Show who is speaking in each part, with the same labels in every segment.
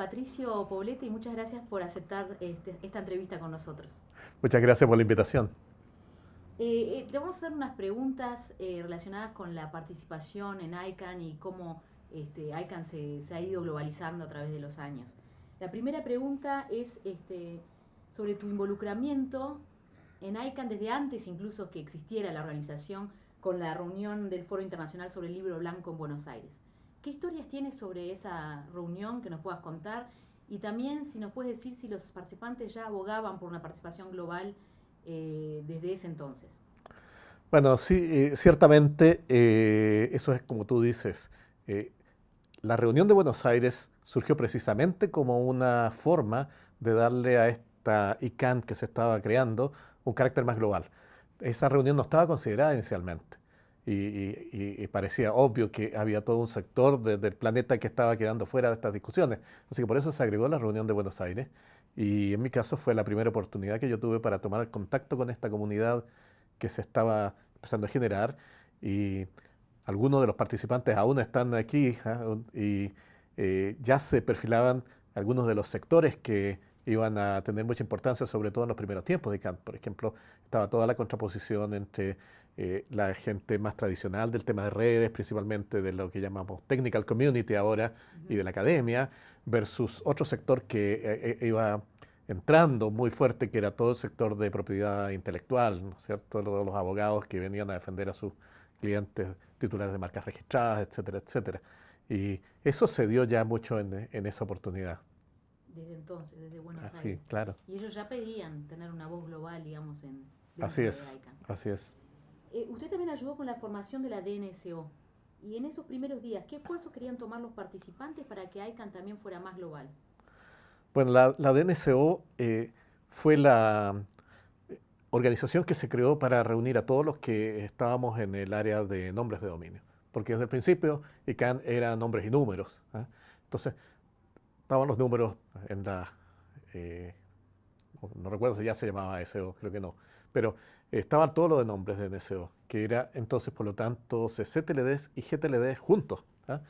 Speaker 1: Patricio Poblete y muchas gracias por aceptar este, esta entrevista con nosotros.
Speaker 2: Muchas gracias por la invitación.
Speaker 1: Eh, eh, te vamos a hacer unas preguntas eh, relacionadas con la participación en ICANN y cómo este, ICANN se, ha ido globalizando a través de los años. La primera pregunta es este, sobre tu involucramiento en ICANN desde antes incluso que existiera la organización con la reunión del Foro Internacional sobre el Libro Blanco en Buenos Aires. ¿Qué historias tienes sobre esa reunión que nos puedas contar? Y también si nos puedes decir si los participantes ya abogaban por una participación global eh, desde ese entonces.
Speaker 2: Bueno, sí, eh, ciertamente eh, eso es como tú dices. la reunión de Buenos Aires surgió precisamente como una forma de darle a esta ICANN que se estaba creando un carácter más global. Esa reunión no estaba considerada inicialmente y, parecía obvio que había todo un sector del planeta que estaba quedando fuera de estas discusiones. Así que por eso se agregó la reunión de Buenos Aires y en mi caso fue la primera oportunidad que yo tuve para tomar contacto con esta comunidad que se estaba empezando a generar y algunos de los participantes aún están aquí ¿ah? y eh, ya se perfilaban algunos de los sectores que iban a tener mucha importancia, sobre todo en los primeros tiempos de Kant. Por ejemplo, estaba toda la contraposición entre eh, la gente más tradicional del tema de redes, principalmente de lo que llamamos technical community ahora y de la academia, versus otro sector que eh, eh, iba entrando muy fuerte, que era todo el sector de propiedad intelectual, ¿no es cierto? Los, abogados que venían a defender a sus clientes titulares de marcas registradas, etcétera, etcétera. Y eso se dio ya mucho en, esa oportunidad.
Speaker 1: Desde entonces, desde Buenos
Speaker 2: Así,
Speaker 1: Aires.
Speaker 2: claro.
Speaker 1: Y ellos ya pedían tener una voz global, digamos, en...
Speaker 2: Así es, así es.
Speaker 1: Eh, usted también ayudó con la formación de la DNSO. Y en esos primeros días, ¿qué esfuerzos querían tomar los participantes para que ICANN también fuera más global?
Speaker 2: Bueno, la, DNSO eh, fue la eh, organización que se creó para reunir a todos los que estábamos en el área de nombres de dominio. Porque desde el principio ICANN era nombres y números. ¿ah? Entonces, estaban los números en la... no recuerdo si ya se llamaba SEO, creo que no. Pero estaban todos los de nombres de NSO, que era entonces, por lo tanto, CCTLDs y GTLDs juntos. ¿ah?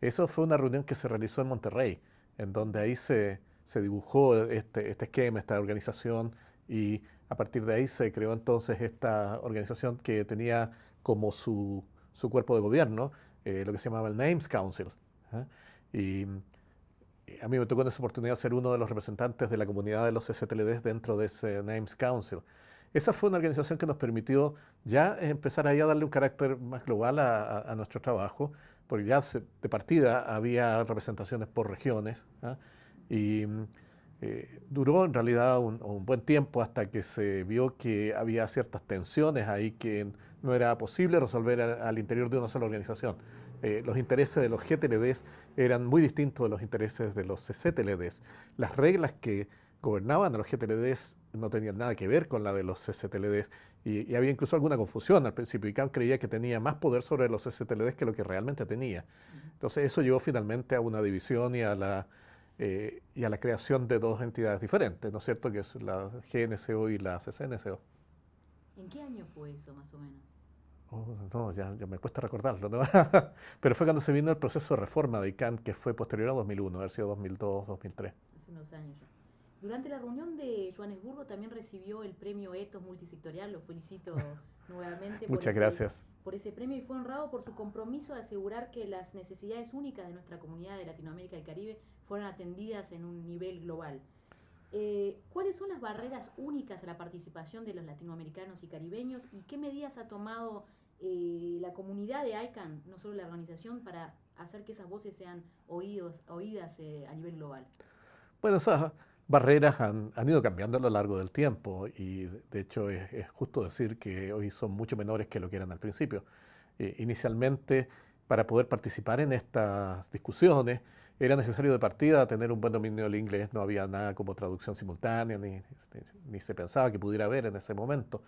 Speaker 2: Eso fue una reunión que se realizó en Monterrey, en donde ahí se, se dibujó este, este, esquema, esta organización, y a partir de ahí se creó entonces esta organización que tenía como su, su cuerpo de gobierno eh, lo que se llamaba el Names Council. ¿ah? Y a mí me tocó en esa oportunidad ser uno de los representantes de la comunidad de los CCTLDs dentro de ese Names Council. Esa fue una organización que nos permitió ya empezar a darle un carácter más global a, nuestro trabajo, porque ya de partida había representaciones por regiones, ¿ah? y eh, duró en realidad un, buen tiempo hasta que se vio que había ciertas tensiones ahí que no era posible resolver al interior de una sola organización. Eh, los intereses de los GTLDs eran muy distintos de los intereses de los CCTLDs. Las reglas que gobernaban a los GTLDs no tenían nada que ver con la de los STLDs y, había incluso alguna confusión al principio. y ICANN creía que tenía más poder sobre los STLDs que lo que realmente tenía. Entonces eso llevó finalmente a una división y a la, eh, y a la creación de dos entidades diferentes, ¿no es cierto? Que es la GNCO y la CCNCO.
Speaker 1: ¿En qué año fue eso más o menos?
Speaker 2: Oh, no, ya, me cuesta recordarlo, pero fue cuando se vino el proceso de reforma de ICANN, que fue posterior a 2001, haber sido 2002, 2003.
Speaker 1: Hace unos años ya. Durante la reunión de Johannesburgo también recibió el premio Etos Multisectorial, lo felicito nuevamente.
Speaker 2: Muchas por gracias.
Speaker 1: Ese, por ese premio y fue honrado por su compromiso de asegurar que las necesidades únicas de nuestra comunidad de Latinoamérica y Caribe fueran atendidas en un nivel global. Eh, ¿Cuáles son las barreras únicas a la participación de los latinoamericanos y caribeños y qué medidas ha tomado eh, la comunidad de ICANN, no solo la organización, para hacer que esas voces sean oídos, oídas eh, a nivel global?
Speaker 2: Bueno, esas barreras han, ido cambiando a lo largo del tiempo y de hecho es, justo decir que hoy son mucho menores que lo que eran al principio. Eh, inicialmente, para poder participar en estas discusiones, era necesario de partida tener un buen dominio del inglés, no había nada como traducción simultánea, ni, ni se pensaba que pudiera haber en ese momento.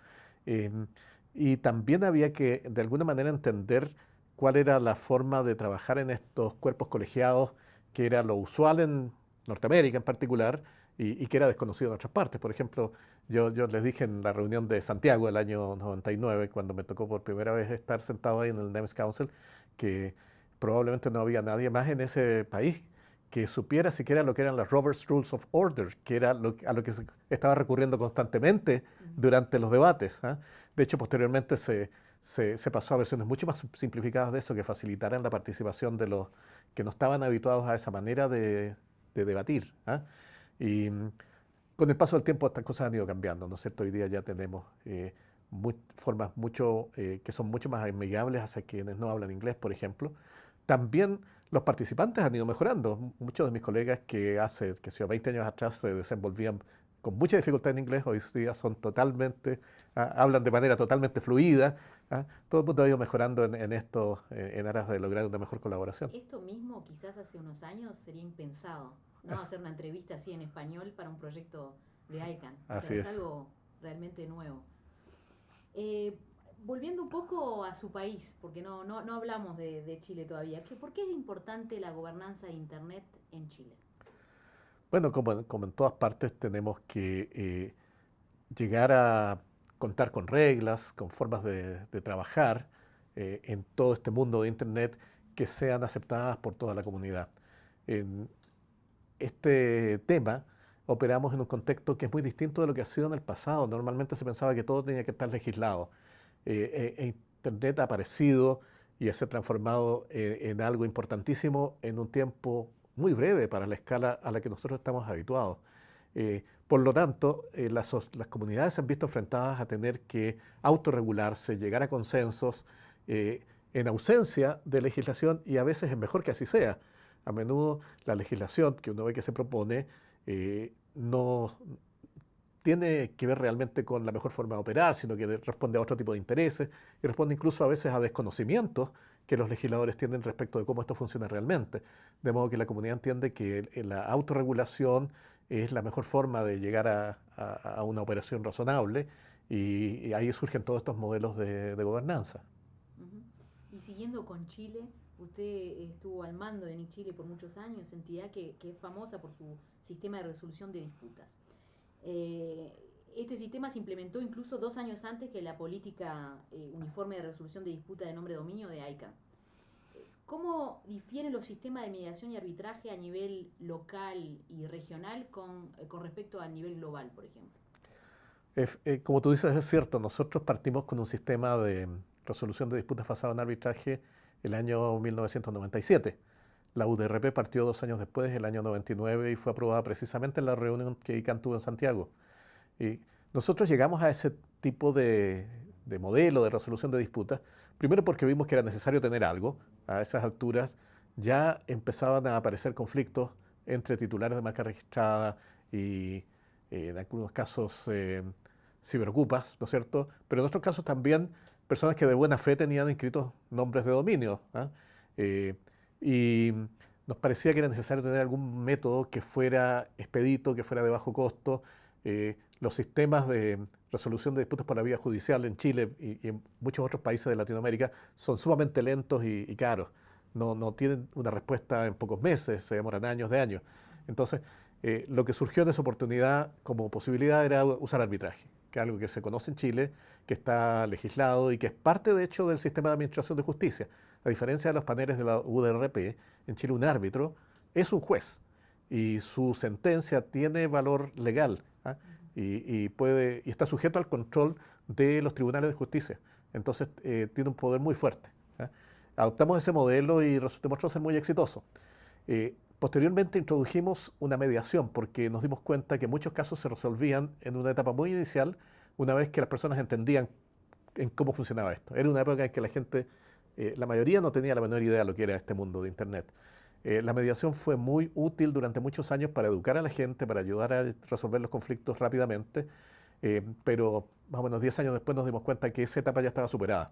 Speaker 2: Em, y también había que, de alguna manera, entender cuál era la forma de trabajar en estos cuerpos colegiados, que era lo usual en Norteamérica en particular, y, que era desconocido en otras partes. Por ejemplo, yo, yo les dije en la reunión de Santiago del año 99, cuando me tocó por primera vez estar sentado ahí en el NEMS Council, que probablemente no había nadie más en ese país que supiera siquiera lo que eran las Roberts Rules of Order, que era lo, a lo que se estaba recurriendo constantemente durante los debates. ¿ah? De hecho, posteriormente se, se, pasó a versiones mucho más simplificadas de eso, que facilitaran la participación de los que no estaban habituados a esa manera de, debatir. ¿ah? Y mm, con el paso del tiempo estas cosas han ido cambiando, ¿no es cierto? Hoy día ya tenemos eh, formas mucho, eh, que son mucho más amigables hacia quienes no hablan inglés, por ejemplo. También los participantes han ido mejorando. Muchos de mis colegas que hace, que sea 20 años atrás se desenvolvían con mucha dificultad en inglés, hoy día son totalmente, ah, hablan de manera totalmente fluida. Ah, todo el mundo ha ido mejorando en, esto eh, en aras de lograr una mejor colaboración.
Speaker 1: Esto mismo quizás hace unos años sería impensado, ¿no? Hacer una entrevista así en español para un proyecto de ICANN.
Speaker 2: así es.
Speaker 1: es algo realmente nuevo. Eh, volviendo un poco a su país, porque no, no, no hablamos de, Chile todavía, ¿por qué es importante la gobernanza de Internet en Chile?
Speaker 2: Bueno, como, como en todas partes tenemos que eh, llegar a contar con reglas, con formas de, trabajar eh, en todo este mundo de Internet que sean aceptadas por toda la comunidad. En este tema operamos en un contexto que es muy distinto de lo que ha sido en el pasado. Normalmente se pensaba que todo tenía que estar legislado eh, eh, Internet ha aparecido y se ha transformado eh, en algo importantísimo en un tiempo muy breve para la escala a la que nosotros estamos habituados. por lo tanto, las, las, comunidades se han visto enfrentadas a tener que autorregularse, llegar a consensos en ausencia de legislación y a veces es mejor que así sea. A menudo la legislación que uno ve que se propone no, tiene que ver realmente con la mejor forma de operar, sino que responde a otro tipo de intereses y responde incluso a veces a desconocimientos que los legisladores tienen respecto de cómo esto funciona realmente. De modo que la comunidad entiende que la autorregulación es la mejor forma de llegar a, una operación razonable y, ahí surgen todos estos modelos de, gobernanza.
Speaker 1: Y siguiendo con Chile, usted estuvo al mando de Chile por muchos años, entidad que es famosa por su sistema de resolución de disputas. Eh, este sistema se implementó incluso dos años antes que la política eh, uniforme de resolución de disputa de nombre dominio de AICA. ¿Cómo difieren los sistemas de mediación y arbitraje a nivel local y regional con, eh, con respecto al nivel global, por ejemplo?
Speaker 2: como tú dices, es cierto, nosotros partimos con un sistema de resolución de disputas basado en arbitraje el año 1997 la UDRP partió dos años después, el año 99, y fue aprobada precisamente en la reunión que ICANN tuvo en Santiago. Y nosotros llegamos a ese tipo de, modelo de resolución de disputas, primero porque vimos que era necesario tener algo. A esas alturas ya empezaban a aparecer conflictos entre titulares de marca registrada y eh, en algunos casos eh, ciberocupas, ¿no es cierto? Pero en otros casos también personas que de buena fe tenían inscritos nombres de dominio. ¿ah? Eh, y nos parecía que era necesario tener algún método que fuera expedito, que fuera de bajo costo. Eh, los sistemas de resolución de disputas por la vía judicial en Chile y, en muchos otros países de Latinoamérica son sumamente lentos y, caros. No, tienen una respuesta en pocos meses, se demoran años de años. Entonces, eh, lo que surgió de esa oportunidad como posibilidad era usar arbitraje, que es algo que se conoce en Chile, que está legislado y que es parte, de hecho, del sistema de administración de justicia. A diferencia de los paneles de la UDRP, en Chile un árbitro es un juez y su sentencia tiene valor legal ¿ah? y, puede, y está sujeto al control de los tribunales de justicia. Entonces eh, tiene un poder muy fuerte. ¿ah? Adoptamos ese modelo y demostró ser muy exitoso. Eh, posteriormente introdujimos una mediación porque nos dimos cuenta que muchos casos se resolvían en una etapa muy inicial una vez que las personas entendían en cómo funcionaba esto. Era una época en que la gente eh, la mayoría no tenía la menor idea de lo que era este mundo de Internet. Eh, la mediación fue muy útil durante muchos años para educar a la gente, para ayudar a resolver los conflictos rápidamente, eh, pero más o menos 10 años después nos dimos cuenta que esa etapa ya estaba superada.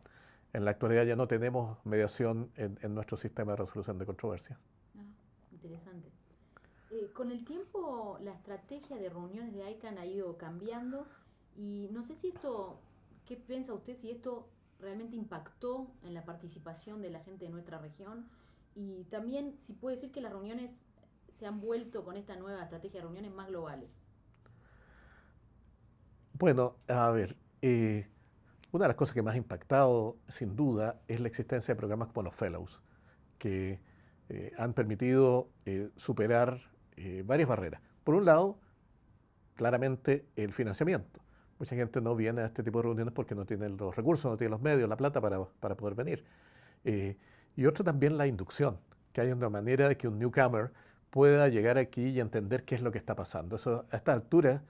Speaker 2: En la actualidad ya no tenemos mediación en, nuestro sistema de resolución de controversias.
Speaker 1: Interesante. con el tiempo, la estrategia de reuniones de ICANN ha ido cambiando y no sé si esto, ¿qué piensa usted si esto realmente impactó en la participación de la gente de nuestra región y también si puede decir que las reuniones se han vuelto con esta nueva estrategia de reuniones más globales.
Speaker 2: Bueno, a ver, eh, una de las cosas que más ha impactado, sin duda, es la existencia de programas como los Fellows, que eh, han permitido eh, superar varias barreras. Por un lado, claramente el financiamiento. Mucha gente no viene a este tipo de reuniones porque no tiene los recursos, no tiene los medios, la plata para, para poder venir. y otro también la inducción, que hay una manera de que un newcomer pueda llegar aquí y entender qué es lo que está pasando. Eso a esta altura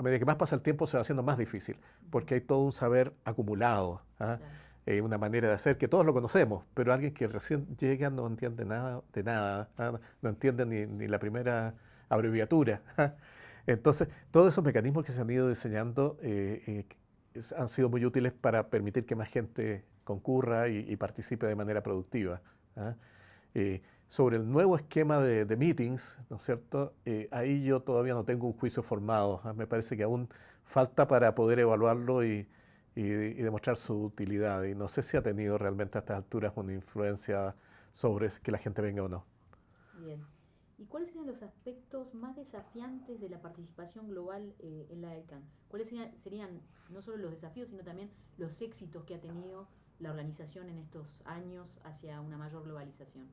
Speaker 2: a medida que más pasa el tiempo se va haciendo más difícil, porque hay todo un saber acumulado, ¿ah? Eh, una manera de hacer que todos lo conocemos, pero alguien que recién llega no entiende nada de nada, ¿ah? no entiende ni, la primera abreviatura. ¿ah? Entonces, todos esos mecanismos que se han ido diseñando eh, eh, han sido muy útiles para permitir que más gente concurra y, participe de manera productiva sobre el nuevo esquema de, meetings, ¿no es cierto? Eh, ahí yo todavía no tengo un juicio formado. ¿ah? Me parece que aún falta para poder evaluarlo y, demostrar su utilidad. Y no sé si ha tenido realmente a estas alturas una influencia sobre que la gente venga o no.
Speaker 1: Bien. ¿Y cuáles serían los aspectos más desafiantes de la participación global eh, en la ICANN? ¿Cuáles serían, serían no solo los desafíos, sino también los éxitos que ha tenido la organización en estos años hacia una mayor globalización?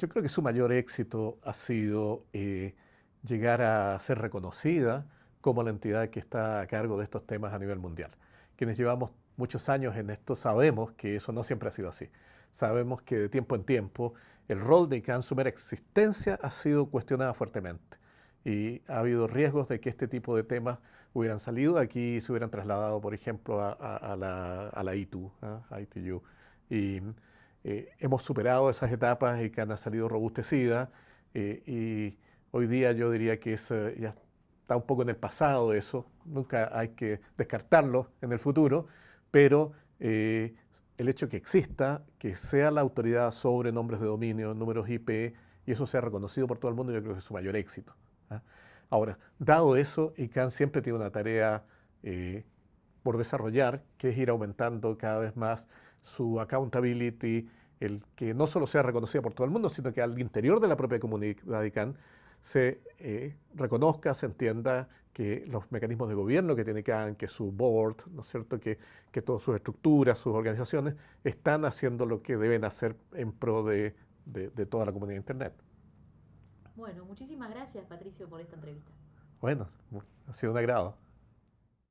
Speaker 2: yo creo que su mayor éxito ha sido eh, llegar a ser reconocida como la entidad que está a cargo de estos temas a nivel mundial. Quienes llevamos muchos años en esto sabemos que eso no siempre ha sido así. Sabemos que de tiempo en tiempo el rol de ICANN, existencia, ha sido cuestionada fuertemente. Y ha habido riesgos de que este tipo de temas hubieran salido aquí y se hubieran trasladado, por ejemplo, a, la, a la ITU, ¿ah? a ITU. Y eh, hemos superado esas etapas y que han salido robustecidas eh, y hoy día yo diría que es, eh, ya está un poco en el pasado eso, nunca hay que descartarlo en el futuro, pero el hecho que exista, que sea la autoridad sobre nombres de dominio, números IP, y eso sea reconocido por todo el mundo, yo creo que es su mayor éxito. ¿ah? Ahora, dado eso, ICANN siempre tiene una tarea por desarrollar, que es ir aumentando cada vez más su accountability, el que no solo sea reconocida por todo el mundo, sino que al interior de la propia comunidad ICANN se eh, reconozca, se entienda que los mecanismos de gobierno que tiene CAN, que su board, ¿no es cierto?, que, que todas sus estructuras, sus organizaciones, están haciendo lo que deben hacer en pro de, de toda la comunidad de Internet.
Speaker 1: Bueno, muchísimas gracias Patricio por esta entrevista.
Speaker 2: Bueno, ha sido un agrado.